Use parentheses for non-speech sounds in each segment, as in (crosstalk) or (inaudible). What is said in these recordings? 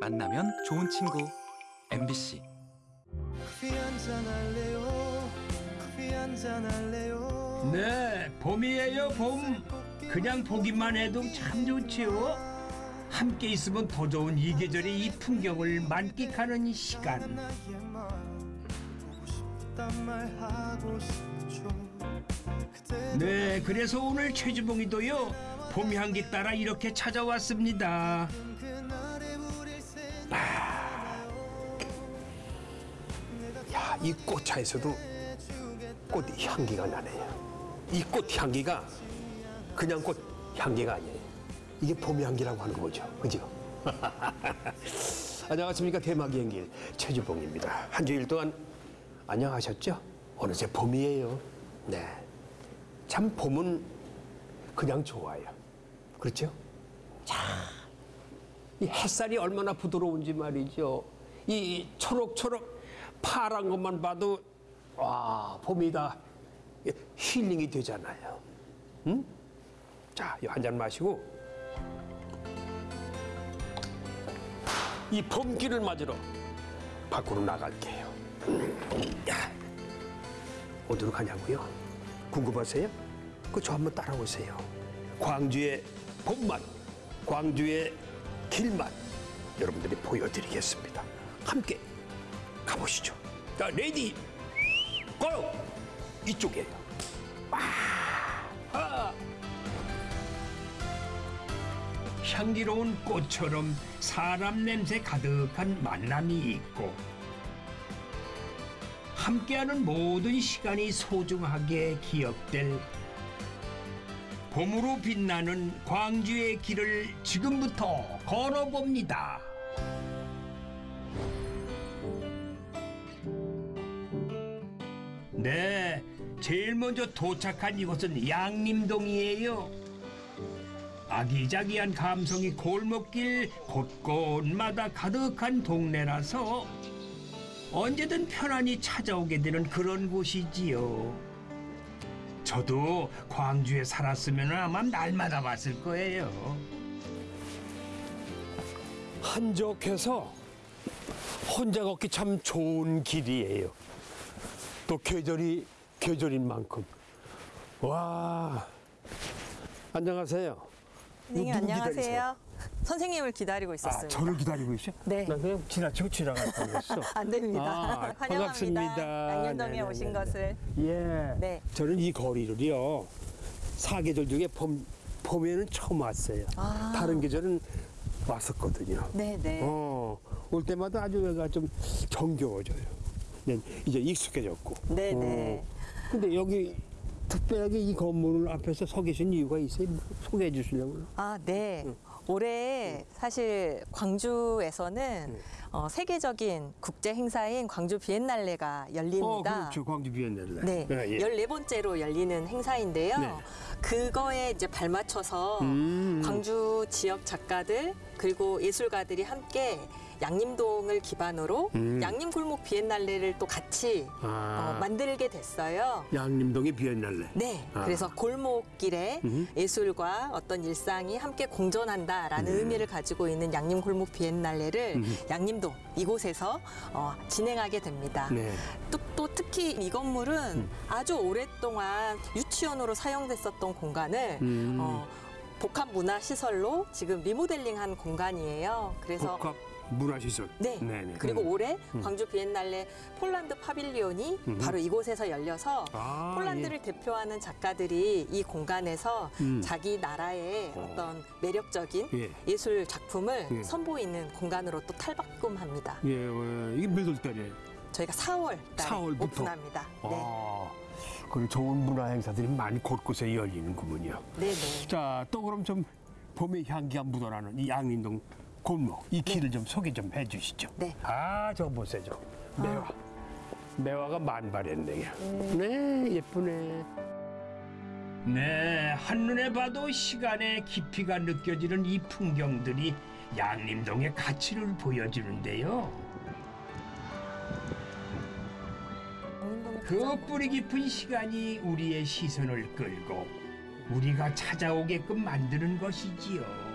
만나면 좋은 친구 MBC 커피 한잔 할래요 커피 한잔 할래요 네, 봄이에요, 봄. 그냥 보기만 해도 참 좋지요. 함께 있으면 더 좋은 이 계절의 이 풍경을 만끽하는 시간. 네, 그래서 오늘 최주봉이도요. 봄 향기 따라 이렇게 찾아왔습니다. 야, 이 꽃차에서도 꽃 향기가 나네요. 이 꽃 향기가 그냥 꽃 향기가 아니에요. 이게 봄 향기라고 하는 거죠. 그죠? (laughs) 안녕하십니까. 대마기 행길 최주봉입니다. 한 주일 동안 안녕하셨죠? 어느새 봄이에요. 네. 참 봄은 그냥 좋아요. 그렇죠? 이 햇살이 얼마나 부드러운지 말이죠. 이 초록초록 파란 것만 봐도 와 봄이다 예, 힐링이 되잖아요. 응? 자, 한잔 마시고 이 봄길을 맞으러 밖으로 나갈게요. 야, 어디로 가냐고요? 궁금하세요? 그 저 한번 따라오세요. 광주의 봄맛, 광주의 길맛 여러분들이 보여드리겠습니다. 함께 가보시죠. 자, ready, go! 이쪽이에요. 향기로운 꽃처럼 사람 냄새 가득한 만남이 있고 함께하는 모든 시간이 소중하게 기억될 봄으로 빛나는 광주의 길을 지금부터 걸어봅니다. 제일 먼저 도착한 이곳은 양림동이에요. 아기자기한 감성이 골목길 곳곳마다 가득한 동네라서 언제든 편안히 찾아오게 되는 그런 곳이지요. 저도 광주에 살았으면 아마 날마다 왔을 거예요. 한적해서 혼자 걷기 참 좋은 길이에요. 또 계절이 계절인 만큼. 와. 안녕하세요. 선생님 누구 안녕하세요. 선생님을 기다리고 아, 있었습니다. 저를 기다리고 있어? 네. 나 그냥 지나치고 지나갈 뻔했어. (laughs) 안 됩니다. 아, (laughs) 환영합니다. 양념동에 네네네네. 오신 것을. 예. 네. 저는 이 거리를요 사계절 중에 봄 봄에는 처음 왔어요. 아. 다른 계절은 왔었거든요. 네, 네. 어, 올 때마다 아주 여기가 좀 정겨워져요. 네, 이제 익숙해졌고. 네, 네. 어, 근데 여기 특별하게 이 건물 앞에서 서 계신 이유가 있어요? 뭐 소개해 주시려고요? 아, 네. 올해 사실 광주에서는 어, 세계적인 국제 행사인 광주 비엔날레가 열립니다. 어, 그렇죠. 광주 비엔날레. 네, 예, 예. 14번째로 열리는 행사인데요. 네. 그거에 이제 발맞춰서 음. 광주 지역 작가들 그리고 예술가들이 함께 양림동을 기반으로 음. 양림 골목 비엔날레를 또 같이 아. 어, 만들게 됐어요. 양림동의 비엔날레. 네, 아. 그래서 골목길에 음. 예술과 어떤 일상이 함께 공존한다라는 네. 의미를 가지고 있는 양림 골목 비엔날레를 음. 양림동 이곳에서 어, 진행하게 됩니다. 네. 또, 또 특히 이 건물은 아주 오랫동안 유치원으로 사용됐었던 공간을 음. 어, 복합 문화 시설로 지금 리모델링한 공간이에요. 그래서 복합 문화시설. 네. 네네. 그리고 음. 올해 광주 비엔날레 폴란드 파빌리온이 음. 바로 이곳에서 열려서 아, 폴란드를 대표하는 작가들이 이 공간에서 음. 자기 나라의 어. 어떤 매력적인 예. 예. 술 작품을 예. 선보이는 공간으로 또 탈바꿈합니다. 예, 어, 이게 몇 월 달에? 저희가 4월 달에 4월부터? 오픈합니다. 네. 아, 그리고 좋은 문화 행사들이 많이 곳곳에 열리는군요. 네, 네. 자, 또 그럼 좀 봄의 향기가 묻어나는 이 양림동 골목, 이 길을 좀 소개 좀 해주시죠. 네. 아, 저 보세요, 저 매화. 매화가 만발했네요. 음. 네, 예쁘네. 네, 한눈에 봐도 시간의 깊이가 느껴지는 이 풍경들이 양림동의 가치를 보여주는데요. 그 뿌리 깊은 시간이 우리의 시선을 끌고 우리가 찾아오게끔 만드는 것이지요.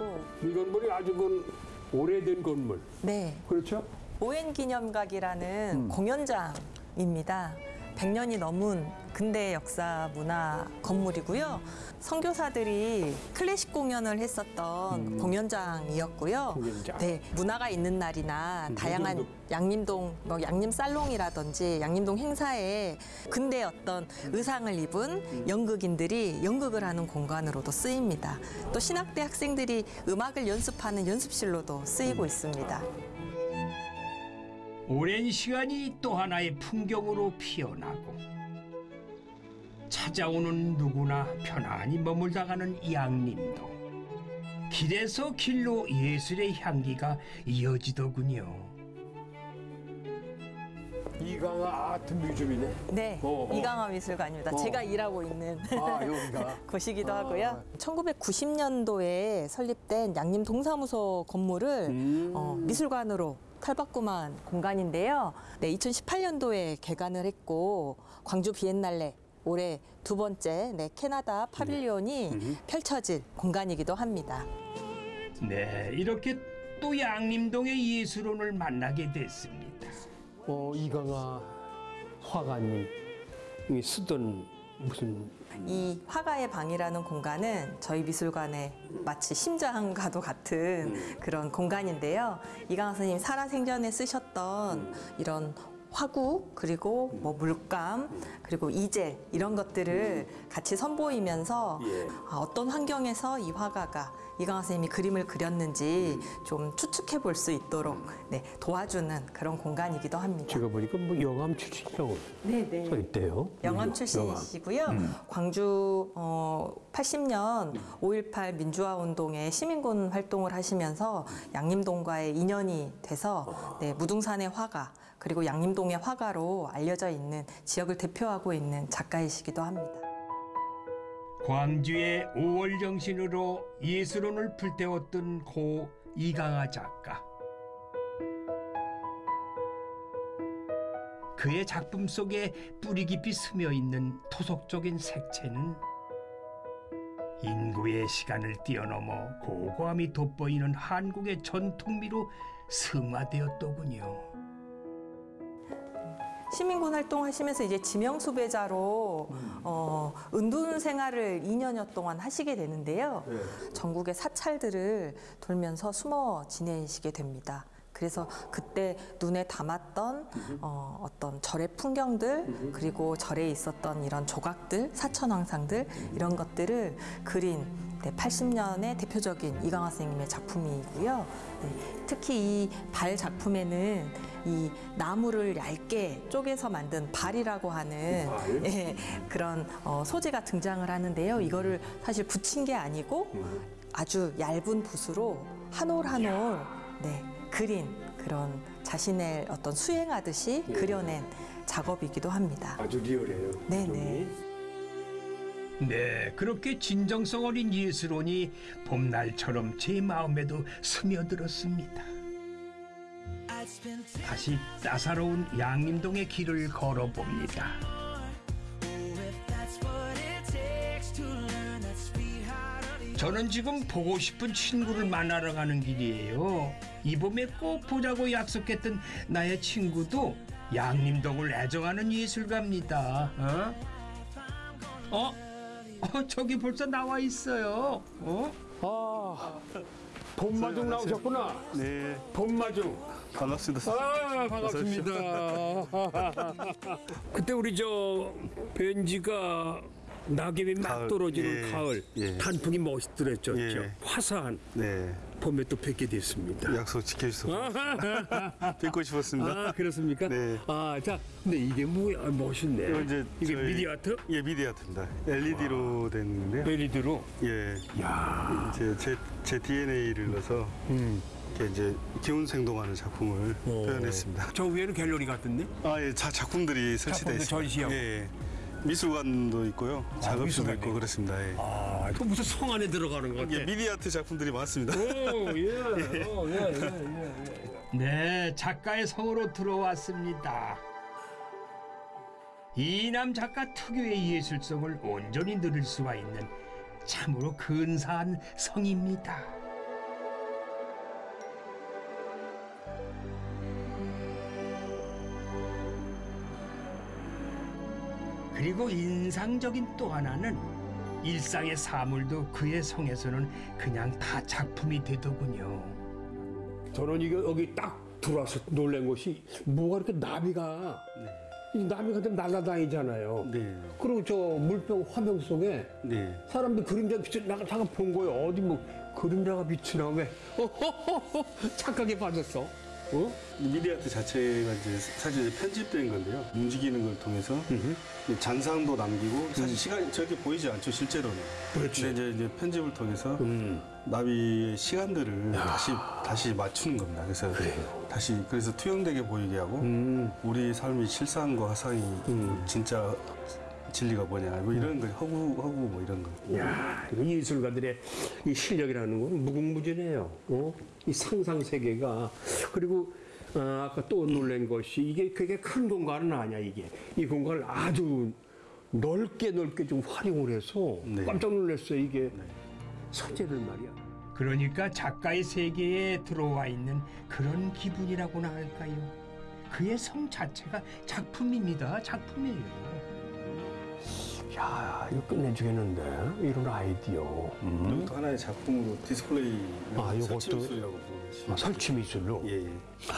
국밥이라고 이 건물이 아주 그 오래된 건물. 네. 그렇죠? 오엔 기념각이라는 공연장입니다. 100년이 넘은 근대 역사 문화 건물이고요. 선교사들이 클래식 공연을 했었던 공연장이었고요. 공연장. 네, 문화가 있는 날이나 음, 다양한 요즘도. 양림동 뭐 양림 살롱이라든지 양림동 행사에 근대 어떤 의상을 입은 연극인들이 연극을 하는 공간으로도 쓰입니다. 또 신학대 학생들이 음악을 연습하는 연습실로도 쓰이고 있습니다. 오랜 시간이 또 하나의 풍경으로 피어나고 찾아오는 누구나 편안히 머물다 가는 양림동 길에서 길로 예술의 향기가 이어지더군요. 이강아 아트 뮤지엄이네. 네, 어, 어. 이강화 미술관입니다. 어. 제가 일하고 있는 아, 여기가. (laughs) 곳이기도 아. 하고요. 1990년도에 설립된 양림 동사무소 건물을 음. 어, 미술관으로 탈바꿈한 공간인데요. 네, 2018년도에 개관을 했고 광주 비엔날레 올해 두 번째 네, 캐나다 파빌리온이 음. 펼쳐질 공간이기도 합니다. 네, 이렇게 또 양림동의 예술원을 만나게 됐습니다. 어, 이강아 화가님이 쓰던 무슨 이 화가의 방이라는 공간은 저희 미술관의 마치 심장과도 같은 그런 공간인데요. 이강화 선생님 살아생전에 쓰셨던 이런 화구 그리고 뭐 물감 그리고 이젤 이런 것들을 같이 선보이면서 예. 아, 어떤 환경에서 이 화가가 이강화 선생님이 그림을 그렸는지 좀 추측해 볼 수 있도록 네, 도와주는 그런 공간이기도 합니다. 제가 보니까 뭐 영암 출신이라고 네, 써 있대요. 영암. 출신이시고요. 광주 어, 80년 5.18 민주화 운동에 시민군 활동을 하시면서 양림동과의 인연이 돼서 네, 무등산의 화가 그리고 양림동의 화가로 알려져 있는 지역을 대표하고 있는 작가이시기도 합니다. 광주의 5월 정신으로 예술원을 불태웠던 고 이강하 작가. 그의 작품 속에 뿌리 깊이 스며 있는 토속적인 색채는 인구의 시간을 뛰어넘어 고고함이 돋보이는 한국의 전통미로 승화되었더군요. 시민군 활동하시면서 이제 지명 수배자로 어, 은둔 생활을 2년여 동안 하시게 되는데요. 전국의 사찰들을 돌면서 숨어 지내시게 됩니다. 그래서 그때 눈에 담았던 어, 어떤 절의 풍경들 그리고 절에 있었던 이런 조각들, 사천왕상들 이런 것들을 그린 네, 80년의 대표적인 이강화 선생님의 작품이고요. 네, 특히 이 발 작품에는 이 나무를 얇게 쪼개서 만든 발이라고 하는 예, 그런 어, 소재가 등장을 하는데요. 이거를 사실 붙인 게 아니고 아주 얇은 붓으로 한 올 한 올 네, 그린 그런 자신의 어떤 수행하듯이 그려낸 작업이기도 합니다. 아주 리얼해요. 네, 표정이. 네. 네, 그렇게 진정성 어린 예술원이 봄날처럼 제 마음에도 스며들었습니다. 다시 따사로운 양림동의 길을 걸어봅니다. 저는 지금 보고 싶은 친구를 만나러 가는 길이에요. 이 봄에 꼭 보자고 약속했던 나의 친구도 양림동을 애정하는 예술가입니다. 어? 어? 어, 저기 벌써 나와 있어요. 어? 아, 봄마중 나오셨구나. 네, 봄마중. 반갑습니다. 아, 반갑습니다. (laughs) 그때 우리 저 벤지가 낙엽이 막 가을, 떨어지는 예, 가을 예. 단풍이 멋있더랬죠. 예. 화사한 네, 봄에 또 뵙게 됐습니다. 약속 지켜주셔서 (laughs) 뵙고 싶었습니다. 아 그렇습니까? 네. 아 자, 근데 이게 뭐야 아, 멋있네. 이제 이게 저희- 미디 아트? 예, 미디 아트입니다. LED로 됐는데요. 베리드로. 예, 야. 이제 제, 제 DNA를 넣어서 음. 이렇게 이제 기운 생동하는 작품을 어. 표현했습니다. 저 위에는 갤러리 같은데? 아, 예, 자, 작품들이 설치되어 작품들 있습니다. 전시하고. 예, 예. 미술관도 있고요, 작업실도 미술관에. 있고 그렇습니다. 예. 아, 또 무슨 성 안에 들어가는 것 같아. 예, 미디 아트 작품들이 많습니다. 오, 예. 어, 예, 예, 예, 예. 네, 작가의 성으로 들어왔습니다. 이남 작가 특유의 예술성을 온전히 누릴 수가 있는 참으로 근사한 성입니다. 그리고 인상적인 또 하나는 일상의 사물도 그의 성에서는 그냥 다 작품이 되더군요. 저는 이거 여기 딱 들어와서 놀란 것이 뭐가 이렇게 나비가 이 나비가 좀 날아다니잖아요. 네. 그리고 저 물병 화병 속에 네. 사람들 그림자 비치 나가 잠깐 본 거예요. 어디 뭐 그림자가 비치나 왜? (laughs) 착하게 빠졌어. 어? 미디아트 자체가 이제 사실 이제 편집된 건데요. 움직이는 걸 통해서 잔상도 남기고 사실 시간이 저렇게 보이지 않죠 실제로는. 그렇지. 근데 이제, 이제 편집을 통해서 음. 나비의 시간들을 다시 다시 맞추는 겁니다. 그래서 다시 그래서 투영되게 보이게 하고 음. 우리 삶이 실상과 화상이 진짜 진리가 뭐냐 뭐 이런 거 허구 허구 뭐 이런 거. 야, 이 예술가들의 이 실력이라는 건 무궁무진해요. 어? 이 상상 세계가 그리고 어, 아까 또 놀란 것이 이게 그게 큰 공간은 아니야 이게 이 공간을 아주 넓게 넓게 좀 활용을 해서 네. 깜짝 놀랐어요 이게 서재를 말이야. 그러니까 작가의 세계에 들어와 있는 그런 기분이라고나 할까요? 그의 성 자체가 작품입니다. 작품이에요. 야, 이거 끝내주겠는데 이런 아이디어. 음. 이것도 하나의 작품으로 디스플레이 아, 이것도- 아, 설치 미술로. 예, 예.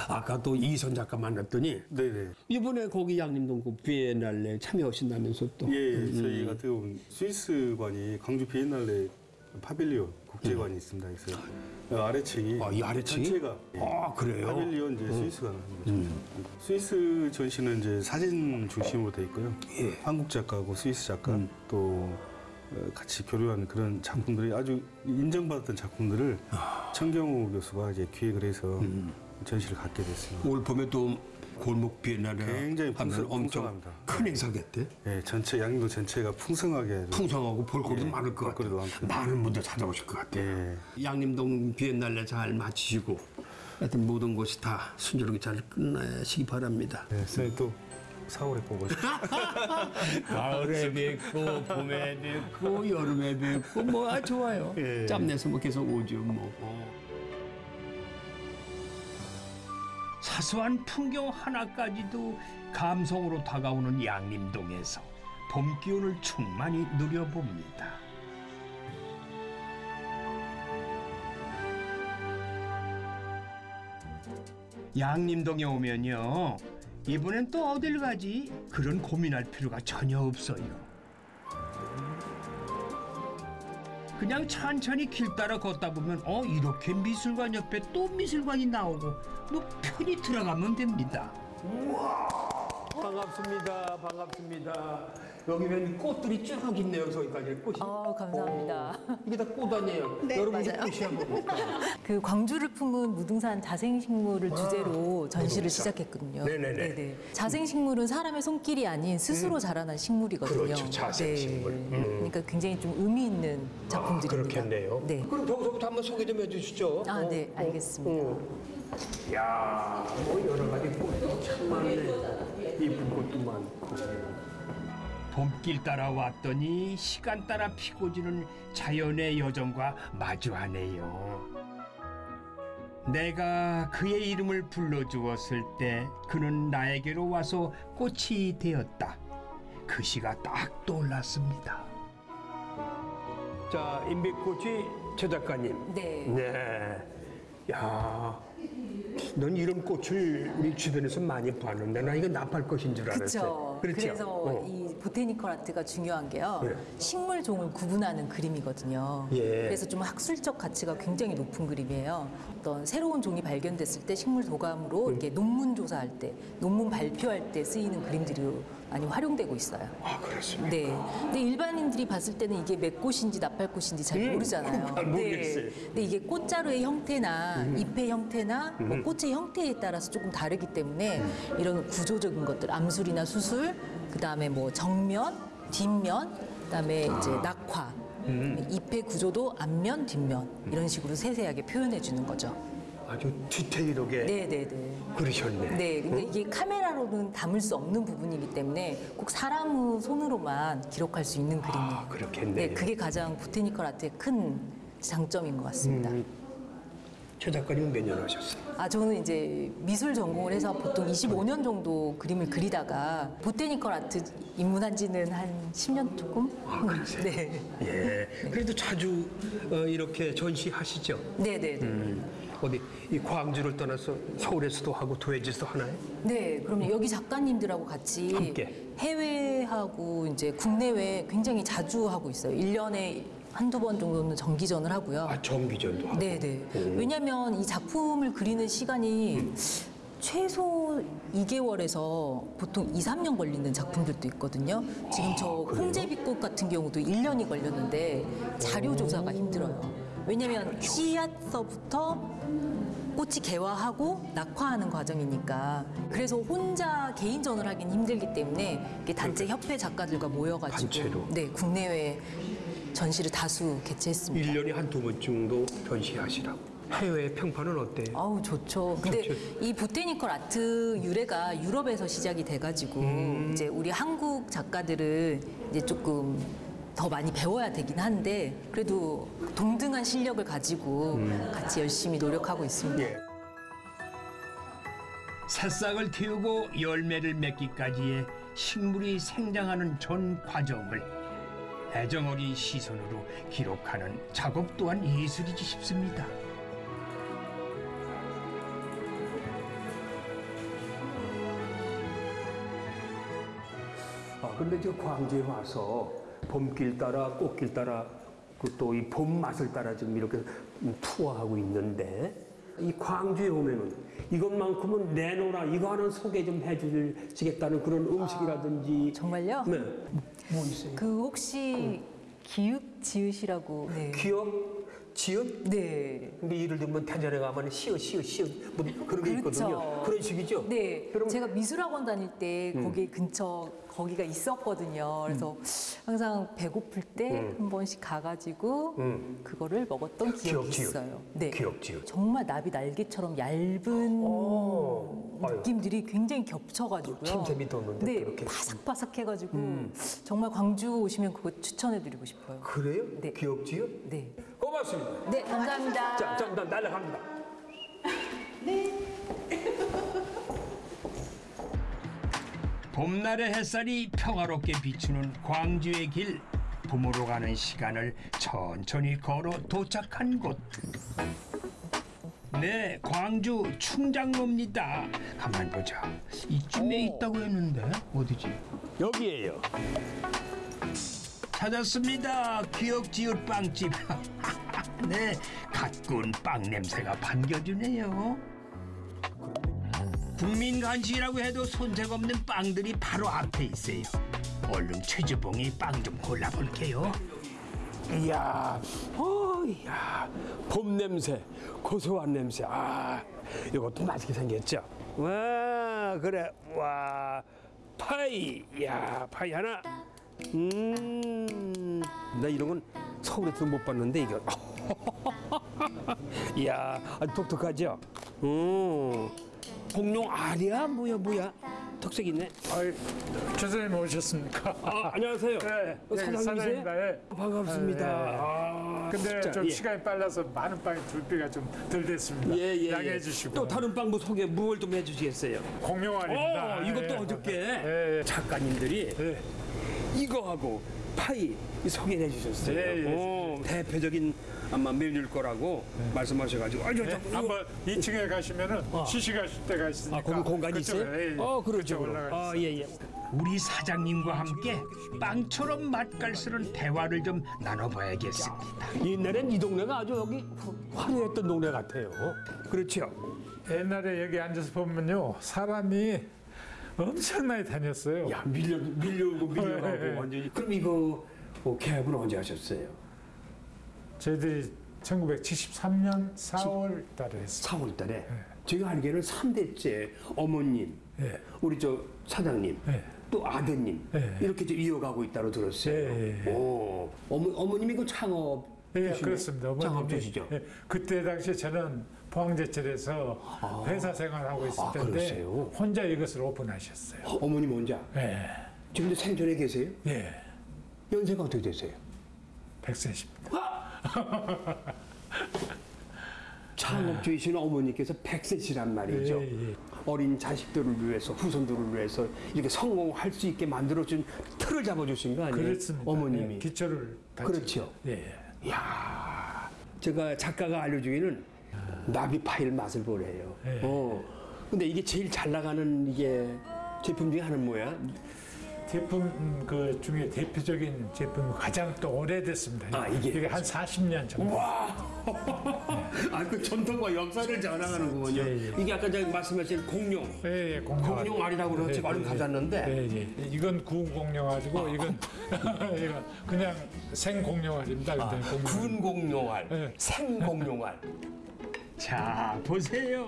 아까 또 이선 작가 만났더니 네네. 이번에 거기 양림동 그 비엔날레 참여하신다면서 또. 예, 예. 저희 같은 경우는 스위스관이 광주 비엔날레 파빌리온 국제관이 있습니다. 그래서 아래층이 아, 이 아래층이? 전체가 예. 아, 그래요? 파빌리온 이제 스위스가 하는 거죠. 스위스 전시는 이제 사진 중심으로 돼 있고요. 예. 한국 작가하고 스위스 작가 또 어, 같이 교류하는 그런 작품들이 아주 인정받았던 작품들을 청경호 교수가 이제 기획을 해서 전시를 갖게 됐습니다. 올 봄에 또 골목 비엔날레 굉장히 하면 풍성- 엄청 풍성합니다. 큰 행사겠대. 예, 전체 양도 전체가 풍성하게 풍성하고 볼거리도 예, 많을 것 같아. 볼거리도 많고. 많은 분들 찾아오실 것 같아. 예. 양림동 비엔날레 잘 마치시고 하여튼 모든 것이 다 순조롭게 잘 끝나시기 바랍니다. 네, 선생님 또 4월에 보고 싶어요. 가을에 뵙고 봄에 뵙고 여름에 뵙고 뭐 아, 좋아요. 예. 짬내서 뭐 계속 오죠 뭐. 사소한 풍경 하나까지도 감성으로 다가오는 양림동에서 봄 기운을 충만히 누려봅니다. 양림동에 오면요. 이번엔 또 어딜 가지? 그런 고민할 필요가 전혀 없어요. 그냥 천천히 길 따라 걷다 보면 어 이렇게 미술관 옆에 또 미술관이 나오고 뭐 편히 들어가면 됩니다. 반갑습니다. 반갑습니다. 여기 면 꽃들이 쭉 있네요. 저기까지 꽃이. 어, 감사합니다. 이게 다 꽃 아니에요? 네, 여러분 이게 맞아요. 꽃이야 뭡니까? (laughs) 그 광주를 품은 무등산 자생식물을 주제로 전시를 무등산. 시작했거든요. 네네네. 자생식물은 사람의 손길이 아닌 스스로 자라난 식물이거든요. 그렇죠, 자생식물. 네. 그러니까 굉장히 좀 의미 있는 작품들입니다. 그렇겠네요. 네. 그럼 저기서부터 한번 소개 좀 해주시죠. 아, 어, 네, 어, 알겠습니다. 어. 야, 뭐 여러 가지 꽃도 참 많네. 이쁜 꽃도 많고. 봄길 따라 왔더니 시간 따라 피고 지는 자연의 여정과 마주하네요. 내가 그의 이름을 불러주었을 때 그는 나에게로 와서 꽃이 되었다. 그 시가 딱 떠올랐습니다. 자, 인백꽃이 최 작가님. 네. 네. 야, 넌 이런 꽃을 우리 주변에서 많이 봤는데 나 이거 나팔 꽃인 줄 알았어. 그렇죠. 그래서 어. 이 보테니컬 아트가 중요한 게요. 네. 식물 종을 구분하는 그림이거든요. 예. 그래서 좀 학술적 가치가 굉장히 높은 그림이에요. 어떤 새로운 종이 발견됐을 때 식물 도감으로 음. 이렇게 논문 조사할 때, 논문 발표할 때 쓰이는 그림들이 많이 활용되고 있어요. 아, 그렇습니까? 네. 근데 일반인들이 봤을 때는 이게 맥꽃인지 나팔꽃인지 잘 음, 모르잖아요. 잘 모르겠어요. 음. 네. 근데 이게 꽃자루의 형태나 잎의 형태나 뭐 꽃의 형태에 따라서 조금 다르기 때문에 음. 이런 구조적인 것들, 암술이나 수술, 그 다음에 뭐 정면, 뒷면, 그 다음에 이제 아. 낙화, 음. 잎의 구조도 앞면, 뒷면 이런 식으로 세세하게 표현해 주는 거죠. 아주 디테일하게 네네네. 그러셨네. 네, 근데 이게 카메라로는 담을 수 없는 부분이기 때문에 꼭 사람의 손으로만 기록할 수 있는 그림이에요. 아, 그렇겠네요. 네, 그게 가장 보테니컬 아트의 큰 장점인 것 같습니다. 최 작가님은 몇 년 하셨어요? 아 저는 이제 미술 전공을 해서 보통 25년 정도 그림을 그리다가 보테니컬 아트 입문한 지는 한 10년 조금? (laughs) 네. 예. 그래도 자주 어, 이렇게 전시하시죠? 네, 네, 네. 음, 어디 이 광주를 떠나서 서울에서도 하고 도해지에서도 하나요? 네, 그럼 여기 작가님들하고 같이 함께. 해외하고 이제 국내외 굉장히 자주 하고 있어요. 1년에 한두 번 정도는 정기전을 하고요. 아 정기전도 하고. 네, 네. 왜냐면 이 작품을 그리는 시간이 최소 2개월에서 보통 2, 3년 걸리는 작품들도 있거든요. 지금 저 홍제비꽃 같은 경우도 1년이 걸렸는데 자료 조사가 힘들어요. 왜냐면 씨앗서부터 꽃이 개화하고 낙화하는 과정이니까 그래서 혼자 개인전을 하긴 힘들기 때문에 단체 협회 작가들과 모여가지고 단체로. 네 국내외 전시를 다수 개최했습니다. 일년에 한 두 번 정도 전시하시라고. 해외 평판은 어때요? 아우 좋죠. 근데 좋죠. 이 보테니컬 아트 유래가 유럽에서 시작이 돼가지고 음. 이제 우리 한국 작가들은 이제 조금 더 많이 배워야 되긴 한데 그래도 동등한 실력을 가지고 음. 같이 열심히 노력하고 있습니다. 예. 새싹을 틔우고 열매를 맺기까지의 식물이 생장하는 전 과정을 애정 어린 시선으로 기록하는 작업 또한 예술이지 싶습니다. 아, 근데 저 광주에 와서 봄길 따라 꽃길 따라 그또이 봄 맛을 따라 지금 이렇게 투어하고 있는데 이 광주에 오면은 이것만큼은 내놓으라 이거 하나 소개 좀 해주시겠다는 그런 음식이라든지 정말요? 네. 뭐 있어요? 그 혹시 기읍 지읒이라고 네. 기억, 지읒? 네. 근데 예를 들면 대전에 가면 시어 시어 시어 뭐 그런 게 있거든요. 그렇죠. 그런 식이죠. 네, 그럼 음. 제가 미술학원 다닐 때 거기 근처 거기가 있었거든요. 그래서 항상 배고플 때 한 번씩 가가지고 음. 그거를 먹었던 기억이 기억. 있어요. 네, 기억, 지읒. 정말 나비 날개처럼 얇은 오, 아유. 느낌들이 굉장히 겹쳐가지고요. 침샘이 돋는데 네. 음. 바삭바삭해가지고 정말 광주 오시면 그거 추천해드리고 싶어요. 그래요? 네. 기억 지읒? 네, 고맙습니다. 네 감사합니다. 자, 자, 나 날라갑니다. 봄날의 햇살이 평화롭게 비추는 광주의 길 봄으로 가는 시간을 천천히 걸어 도착한 곳. 네, 광주 충장로입니다. 가만 보자. 이쯤에 있다고 했는데 어디지? 여기에요. 찾았습니다. 기억지읒 빵집. (laughs) 네, 갓 구운 빵 냄새가 반겨주네요. 국민 간식이라고 해도 손색 없는 빵들이 바로 앞에 있어요. 얼른 최주봉이 빵 좀 골라볼게요. 이야, 어, 이야, 봄 냄새, 고소한 냄새. 아, 이것도 맛있게 생겼죠. 와, 그래, 와, 파이, 야, 파이 하나. 음, 나 이런 건 서울에서 못 봤는데 이거. (laughs) 이야, 아주 독특하죠. 음, 공룡 알이야, 뭐야, 뭐야. 특색 있네. 아이, 교수님 오셨습니까? 아, 안녕하세요. 네, 어, 네, 사장님이세요? 사장입니다. 예. 반갑습니다. 예, 예. 아, 근데 진짜, 좀 예. 시간이 빨라서 많은 빵이 줄비가 좀 덜 됐습니다. 예, 예, 양해해 예. 주시고. 또 다른 빵도 소개 무얼 좀 해주시겠어요? 공룡알입니다. 어, 이것도 예. 어저께 예, 예. 작가님들이 예. 이거하고 파이 소개해 주셨어요. 어, 대표적인 아마 메뉴일 거라고 말씀하셔가지고 아저 예, 저 한번 2층에 가시면은 시식하실 때가 있으니까. 아, 거기 공간이 있어요? 예, 예. 어, 그렇죠. 올라가 아. 예, 예. 우리 사장님과 함께 빵처럼 맛깔스런 대화를 좀 나눠봐야겠습니다. 옛날엔 이 동네가 아주 여기 화려했던 동네 같아요. 그렇죠. 옛날에 여기 앉아서 보면요. 사람이 엄청나게 다녔어요. 야 밀려 밀려오고 예, 예. 밀려가고 완전히. 그럼 이거 어, 개업은 언제 하셨어요? 저희들이 1973년 4월 달에 했어요. 4월 달에. 제가 알기에는 3대째 어머님, 예. 우리 저 사장님, 예. 또 아드님 예. 이렇게 좀 이어가고 있다고 들었어요. 오, 어머, 어머님이 그 창업 예, 되시네? 그렇습니다. 창업주시죠. 예, 그때 당시에 저는 포항제철에서 회사 생활하고 있을 아, 텐데 그러세요? 혼자 이것을 오픈하셨어요. 어 머님 혼자. 예, 지금도 생존에 계세요? 예, 연세가 어떻게 되세요? 백세십니다. (laughs) 창업주이신 어머니께서 백세시란 말이죠. 예, 예. 어린 자식들을 위해서 후손들을 위해서 이렇게 성공할 수 있게 만들어준 틀을 잡아주신 거 아니에요? 그렇습니다. 어머님이. 예, 기초를 다 그렇죠. 예, 예. 이야, 제가 작가가 알려주기는 나비 파일 맛을 보래요. 예. 어. 근데 이게 제일 잘 나가는 이게 제품 중에 하나는 뭐야? 제품 음, 그 중에 대표적인 제품 가장 또 오래됐습니다. 아, 이게? 한 40년 정도. (laughs) 아, 그 전통과 역사를 자랑하는군요. 예, 예. 이게 아까 제가 말씀하신 공룡. 예, 예, 공룡. 공룡 알이라고 그래서 제가 얼른 가져왔는데. 예, 예. 이건 구운 공룡 알이고 이건 (laughs) 이건 그냥 생 공룡 알입니다. 공룡. 아, 구운 공룡알, 예. 생 공룡 알. (laughs) 자 보세요.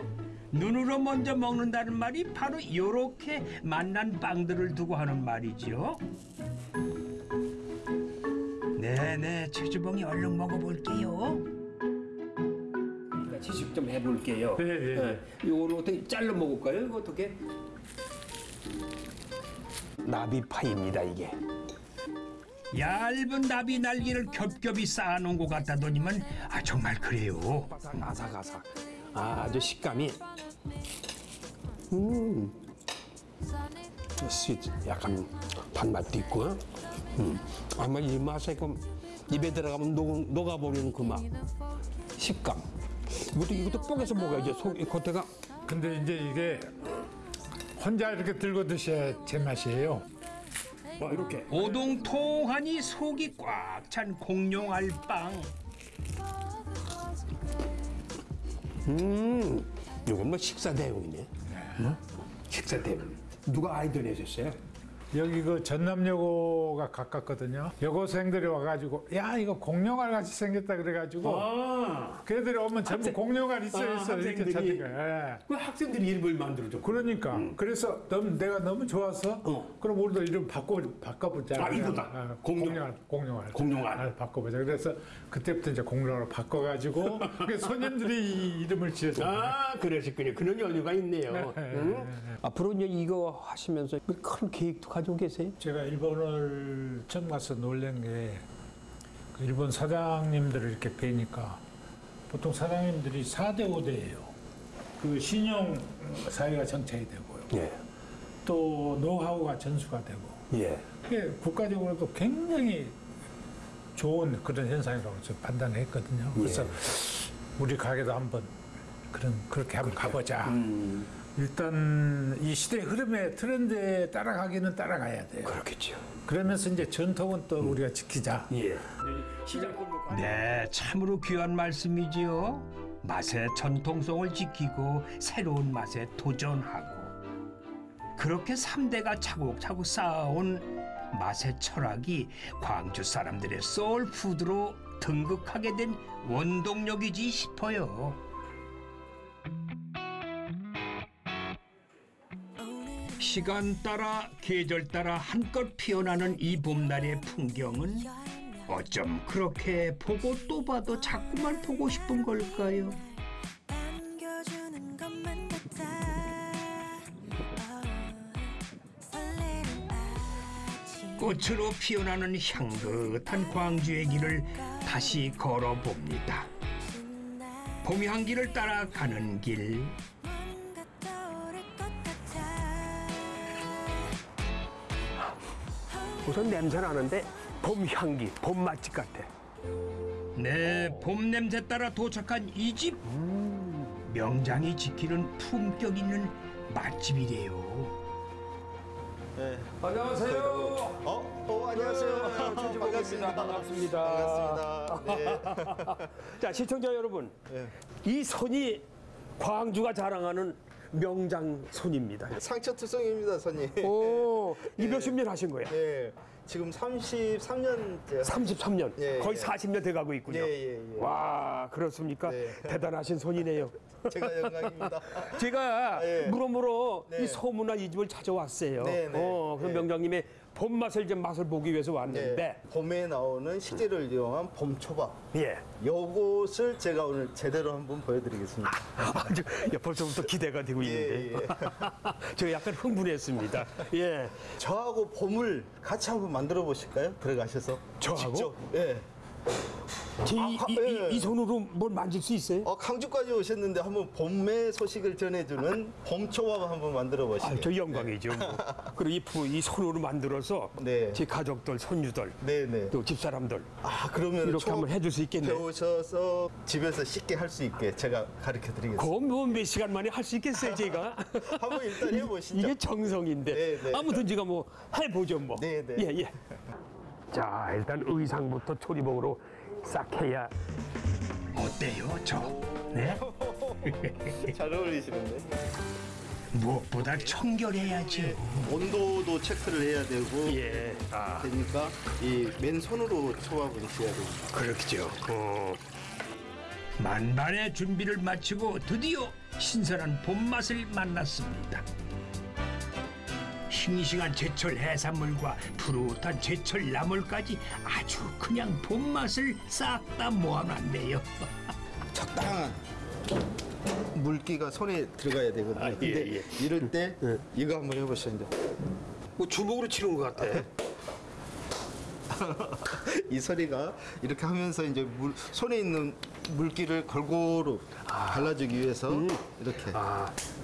눈으로 먼저 먹는다는 말이 바로 이렇게 맛난 빵들을 두고 하는 말이죠. 네네 최주봉이 얼른 먹어볼게요. 그러니까 지식 좀 해볼게요. 예, 예. 예. 요거를 어떻게 잘라 먹을까요? 이거 어떻게? 나비파입니다 이게. 얇은 나비 날개를 겹겹이 쌓아놓은 것 같다더니만 아 정말 그래요. 아삭아삭. 아, 아주 식감이. 음. sweet 약간 단맛도 있고. 음. 아마 이 맛에 그 입에 들어가면 녹, 녹아버리는 그 맛. 식감. 이것도 이것도 뽀개서 먹어야죠. 속이 겉에가 근데 이제 이게 혼자 이렇게 들고 드셔야 제맛이에요. 와 이렇게. 오동통하니 속이 꽉 찬 공룡알빵. 음. 이건 뭐 식사 대용이네. 뭐? 식사 대용. 누가 아이디어 내셨어요? 여기 그 전남여고가 가깝거든요. 여고생들이 와가지고 야 이거 공룡알 같이 생겼다 그래가지고 아. 걔들이 오면 전부 공룡알 있어 아, 있어 이렇게 학생들이? 찾는 거야. 예. 그 학생들이 이름을 만들어줘. 그러니까 그래서 너무 내가 너무 좋아서 어. 그럼 우리도 이름 바꿔 바꿔보자. 아, 이거다. 아, 공룡. 공룡알 공룡알 공룡알. 아, 바꿔보자. 그래서 그때부터 이제 공룡으로 바꿔가지고 (laughs) 그 손님들이 이 이름을 지어줘. 아, 그러셨군요. 그런 연유가 있네요. 네, 응? 앞으로 이제 이거 하시면서 큰 계획도 가지 고 계세요? 제가 일본을 처음 가서 놀란 게그 일본 사장님들을 이렇게 뵈니까 보통 사장님들이 4대 5대예요. 그 신용 사회가 정착이 되고요. 예. 또 노하우가 전수가 되고 예. 그게 국가적으로도 굉장히 좋은 그런 현상이라고 저 판단을 했거든요. 그래서 예. 우리 가게도 한번 그런 그렇게 한번 가보자. 음, 일단 이 시대 흐름에 트렌드에 따라가기는 따라가야 돼요. 그렇겠죠. 그러면서 이제 전통은 또 우리가 지키자. 예. 시장 네, 참으로 귀한 말씀이지요. 맛의 전통성을 지키고 새로운 맛에 도전하고 그렇게 삼대가 차곡차곡 쌓아온 맛의 철학이 광주 사람들의 소울푸드로 등극하게 된 원동력이지 싶어요. 시간 따라 계절 따라 한껏 피어나는 이 봄날의 풍경은 어쩜 그렇게 보고 또 봐도 자꾸만 보고 싶은 걸까요? 꽃으로 피어나는 향긋한 광주의 길을 다시 걸어봅니다. 봄 향기를 따라 가는 길 우선 냄새 나는데 봄 향기, 봄 맛집 같아. 네, 봄 냄새 따라 도착한 이 집. 명장이 지키는 품격 있는 맛집이래요. 네. 안녕하세요. 어, 어 안녕하세요. 최주봉입니다. 반갑습니다. 반갑습니다. 네. (laughs) 자, 시청자 여러분. 네. 이 손이 광주가 자랑하는 명장 손입니다. 상처 투성입니다, 선님. 오, (laughs) 이 몇십 년 하신 거예요? 예. 지금 33년째. 33년. 예, 거의 예. 40년 돼 가고 있군요. 예, 예, 예. 와, 그렇습니까? 네. 대단하신 손이네요. (laughs) 제가 영광입니다. 제가 예. 물어물어 네. 이 소문난 이 집을 찾아왔어요. 네, 네. 어, 그럼 네. 명장님의 봄 맛을 좀 맛을 보기 위해서 왔는데, 네. 봄에 나오는 식재를 이용한 봄 초밥. 예. 요것을 제가 오늘 제대로 한번 보여드리겠습니다. 아주 야, 벌써부터 기대가 되고 예, 있는데, (laughs) 저 약간 흥분했습니다. 예. 저하고 봄을 같이 한번 만들어 보실까요? 들어가셔서. 저하고? 직접. 예. 제 이, 아, 이, 예. 이, 이 손으로 뭘 만질 수 있어요? 어, 강주까지 오셨는데 한번 봄의 소식을 전해주는 봄초밥 한번 만들어 아, 보시죠. 저 영광이죠. 뭐. (laughs) 그리고 이, 부- 이 손으로 만들어서 네. 제 가족들, 손주들, 네 네. 또 집사람들 아 그러면 이렇게 한번 해줄 수 있겠네. 배우셔서 집에서 쉽게 할 수 있게 제가 가르쳐 드리겠습니다. 그건 뭐몇 시간 만에 할 수 있겠어요, 제가? (laughs) 한번 일단 해보시죠. 이게 정성인데. 네, 네. 아무튼 제가 뭐 해보죠, 뭐. 네, 네. 예, 예. 자, 일단 의상부터 조리복으로 싹 해야. 어때요, 저? 네? (laughs) 잘 어울리시는데. 무엇보다 청결해야죠. 온도도 체크를 해야 되고 예. 아, 되니까 이 맨손으로 초밥을 지어야 돼요. 그렇죠. 어. 만반의 준비를 마치고 드디어 신선한 봄맛을 만났습니다. 싱싱한 제철 해산물과 푸릇한 제철 나물까지 아주 그냥 봄맛을 싹 다 모아놨네요. (laughs) 적당한 물기가 손에 들어가야 되거든요. 아, 예, 근데 예. 이럴 때 이거 한번 해보시죠. 뭐 주먹으로 치는 것 같아. (laughs) 이 소리가 이렇게 하면서 이제 물, 손에 있는 물기를 골고루 발라주기 위해서 이렇게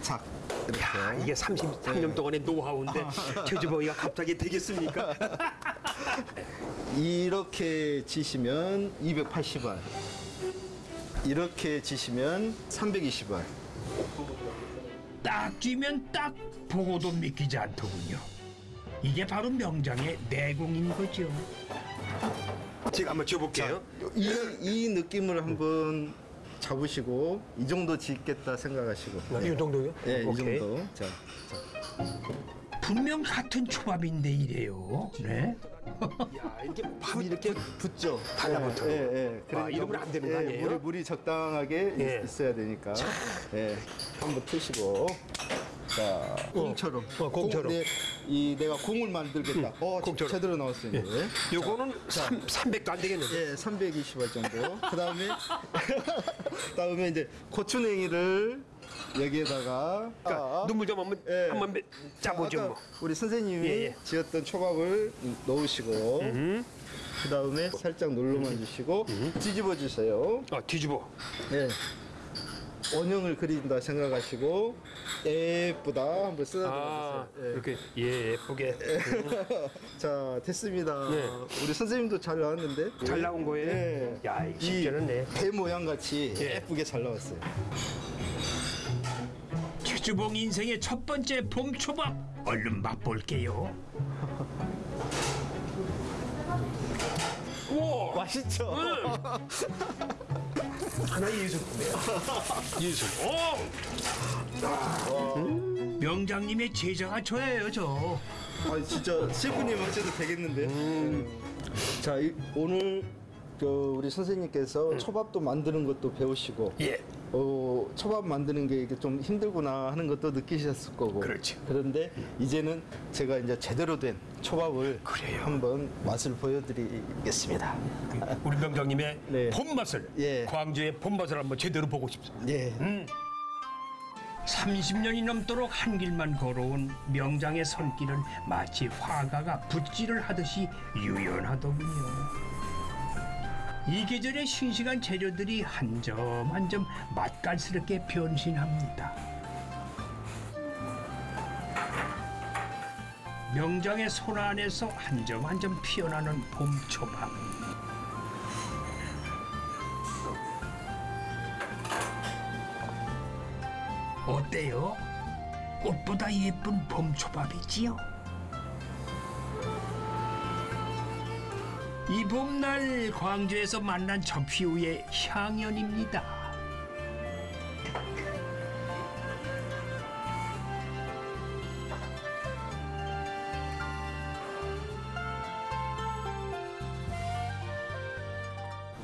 착 이렇게. 아, 이게 33년 동안의 노하우인데 (laughs) 제주버기가 갑자기 되겠습니까? 이렇게 지시면 280알. 이렇게 지시면 320알. 딱 쥐면 딱 보고도 믿기지 않더군요. 이게 바로 명장의 내공인 거죠. 제가 한번 줘볼게요. 이, 이 느낌을 한번 잡으시고 이 정도 짓겠다 생각하시고 아, 이 정도요? 네, 이 오케이. 정도 자, 분명 같은 초밥인데 이래요. 네? 야, 이렇게 밤 이렇게 붙죠 달라붙어요. 예, 예, 아, 이러면 안 되는 거 아니에요? 물이, 물이 적당하게 예. 있어야 되니까 예, 한번 트시고 자 공처럼 어, 공처럼. 공, 네, 이 내가 공을 만들겠다 어 공처럼. 제대로 나왔어요 이제 요거는 3, 300도 안 되겠는데. 예, 320알 정도. 그다음에 (laughs) 그다음에 이제 고추냉이를 여기에다가 그러니까 아, 눈물 좀 한번 예. 한번 짜보죠 뭐. 우리 선생님이 예, 예. 지었던 초밥을 넣으시고 그다음에 살짝 눌러만 주시고 뒤집어 주세요. 아, 뒤집어. 예. 원형을 그린다 생각하시고 예쁘다 한번 쓰다듬어 아, 주세요. 예. 이렇게 예, 예쁘게 (laughs) 자 됐습니다. 네. 우리 선생님도 잘 나왔는데 잘 나온 거예요? 예. 야, 이거 쉽지 않네. 배 모양 같이 예. 예쁘게 잘 나왔어요. 최주봉 인생의 첫 번째 봄 초밥 얼른 맛볼게요. (laughs) 우와, 맛있죠? 하나의 예술품이에요. 예술. 오! 명장님의 제자가 저예요 저. 아 진짜 셰프님 하셔도 되겠는데. 음. 자 이, 오늘 그 우리 선생님께서 초밥도 만드는 것도 배우시고, 예. 어 초밥 만드는 게 이게 좀 힘들구나 하는 것도 느끼셨을 거고. 그렇죠. 그런데 이제는 제가 이제 제대로 된 초밥을 그래요. 한번 맛을 보여드리겠습니다. 우리 명장님의 (laughs) 네. 봄맛을 예. 광주의 봄맛을 한번 제대로 보고 싶습니다. 예. 30년이 넘도록 한 길만 걸어온 명장의 손길은 마치 화가가 붓질을 하듯이 유연하더군요. 이 계절의 싱싱한 재료들이 한점 한 점 맛깔스럽게 변신합니다. 명장의 손 안에서 한 점 한 점 피어나는 봄 초밥. 어때요? 꽃보다 예쁜 봄 초밥이지요? 이 봄날 광주에서 만난 접시우의 향연입니다.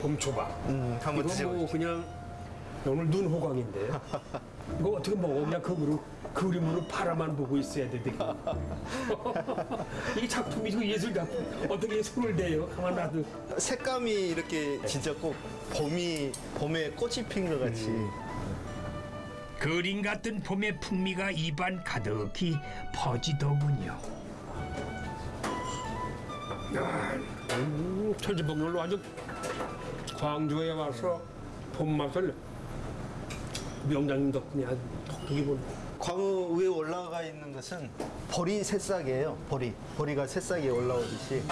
봄초밥. 음, 한번. 뭐 그냥 오늘 눈 호강인데 (laughs) 이거 어떻게 먹어? 그냥 그으로 그림으로 바라만 보고 있어야 돼 되게. (laughs) 이 작품이 그 예술 작품 어떻게 손을 대요? 가만 놔도 색감이 이렇게 진짜 꼭 봄이 봄에 꽃이 핀 것 같이. 그림 같은 봄의 풍미가 입안 가득히 퍼지더군요. 음, 철지복렬로 아주 광주에 와서 봄 맛을 명장님 덕분에 아주 독특히 보네. 광우 위에 올라가 있는 것은 보리 새싹이에요. 보리. 보리가 새싹이 올라오듯이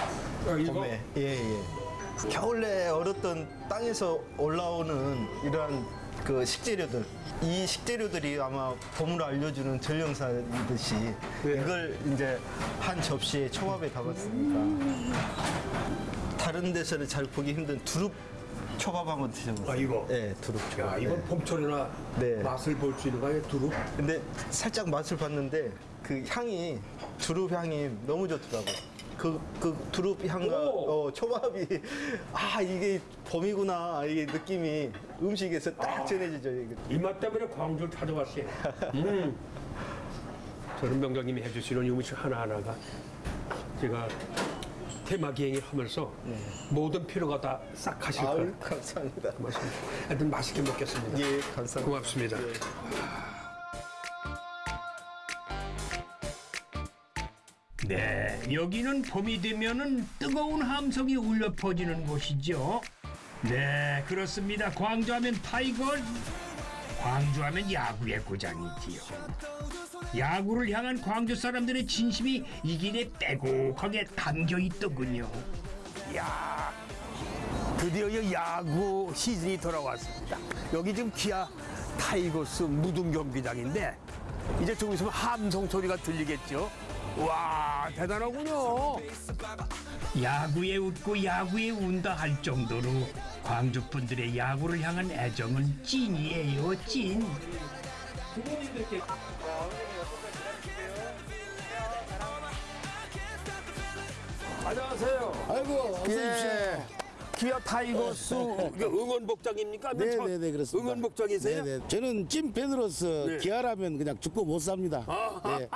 아, 이거? 봄에 예 예. 겨울에 얼었던 땅에서 올라오는 이러한 그 식재료들. 이 식재료들이 아마 봄을 알려주는 전령사듯이 네. 이걸 이제 한 접시에 초밥에 담았습니다. 다른 데서는 잘 보기 힘든 두릅 초밥 한번 드셔보세요. 아, 이거? 네, 두릅 초밥. 야, 이건 네. 봄철이나 네. 맛을 볼 수 있는 거예요, 두릅? 근데 살짝 맛을 봤는데 그 향이 두릅 향이 너무 좋더라고요. 그, 그 두릅 향과 오! 어, 초밥이 아 이게 봄이구나 이게 느낌이 음식에서 딱 전해지죠. 이게. 이맛 때문에 광주를 찾아왔어요. (laughs) 음. 저는 명장님이 해주시는 이 음식 하나하나가 제가 테마 기행을 하면서 모든 피로가 다 싹 가실 아유 거예요. 감사합니다. 고맙습니다. 하여튼 맛있게 먹겠습니다. 예 감사합니다. 고맙습니다. 네, 여기는 봄이 되면은 뜨거운 함성이 울려 퍼지는 곳이죠. 네, 그렇습니다. 광주하면 타이거, 광주하면 야구의 고장이지요. 야구를 향한 광주 사람들의 진심이 이 길에 빼곡하게 담겨 있더군요. 드디어 이 야구 시즌이 돌아왔습니다. 여기 지금 기아 타이거스 무등 경기장인데 이제 조금 있으면 함성 소리가 들리겠죠. 와 대단하군요. 야구에 웃고 야구에 운다 할 정도로 광주 분들의 야구를 향한 애정은 찐이에요, 찐. 안녕하세요. 아이고 어서 예. 기아 타이거스 이게 응원 복장입니까? 맨 처음 네네네 그렇습니다. 응원 복장이세요? 네네. 저는 찐팬으로서 네. 기아라면 그냥 죽고 못 삽니다. 네.